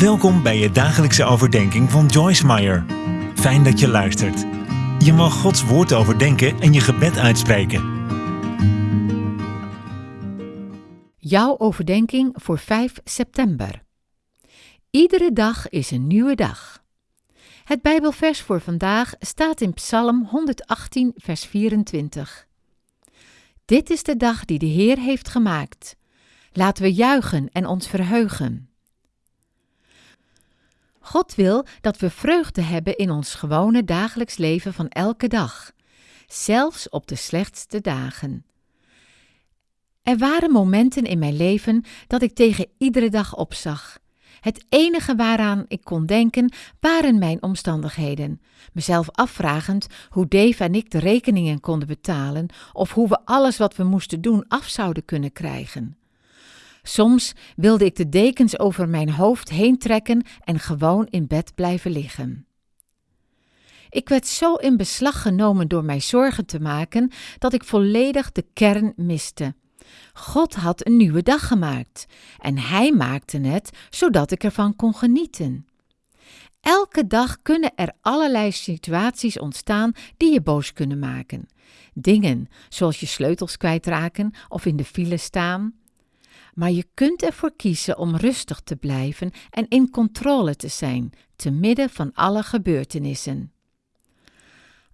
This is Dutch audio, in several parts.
Welkom bij je dagelijkse overdenking van Joyce Meyer. Fijn dat je luistert. Je mag Gods woord overdenken en je gebed uitspreken. Jouw overdenking voor 5 september. Iedere dag is een nieuwe dag. Het Bijbelvers voor vandaag staat in Psalm 118, vers 24. Dit is de dag die de Heer heeft gemaakt. Laten we juichen en ons verheugen. God wil dat we vreugde hebben in ons gewone dagelijks leven van elke dag, zelfs op de slechtste dagen. Er waren momenten in mijn leven dat ik tegen iedere dag opzag. Het enige waaraan ik kon denken waren mijn omstandigheden, mezelf afvragend hoe Dave en ik de rekeningen konden betalen of hoe we alles wat we moesten doen af zouden kunnen krijgen. Soms wilde ik de dekens over mijn hoofd heen trekken en gewoon in bed blijven liggen. Ik werd zo in beslag genomen door mij zorgen te maken dat ik volledig de kern miste. God had een nieuwe dag gemaakt en Hij maakte het zodat ik ervan kon genieten. Elke dag kunnen er allerlei situaties ontstaan die je boos kunnen maken. Dingen zoals je sleutels kwijtraken of in de file staan, maar je kunt ervoor kiezen om rustig te blijven en in controle te zijn, te midden van alle gebeurtenissen.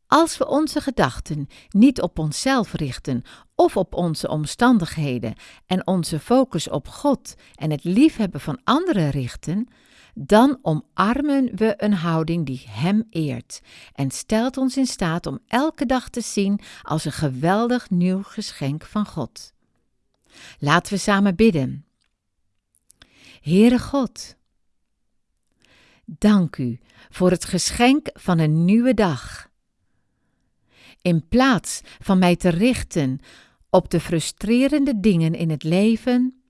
Als we onze gedachten niet op onszelf richten of op onze omstandigheden en onze focus op God en het liefhebben van anderen richten, dan omarmen we een houding die Hem eert en stelt ons in staat om elke dag te zien als een geweldig nieuw geschenk van God. Laten we samen bidden. Heere God, dank u voor het geschenk van een nieuwe dag. In plaats van mij te richten op de frustrerende dingen in het leven,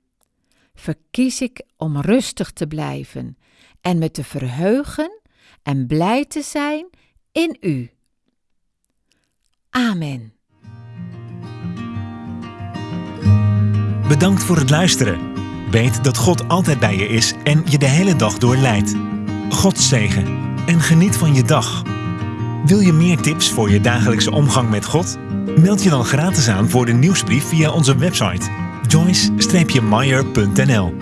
verkies ik om rustig te blijven en me te verheugen en blij te zijn in U. Amen. Bedankt voor het luisteren. Weet dat God altijd bij je is en je de hele dag door leidt. God zegen en geniet van je dag. Wil je meer tips voor je dagelijkse omgang met God? Meld je dan gratis aan voor de nieuwsbrief via onze website joyce-meyer.nl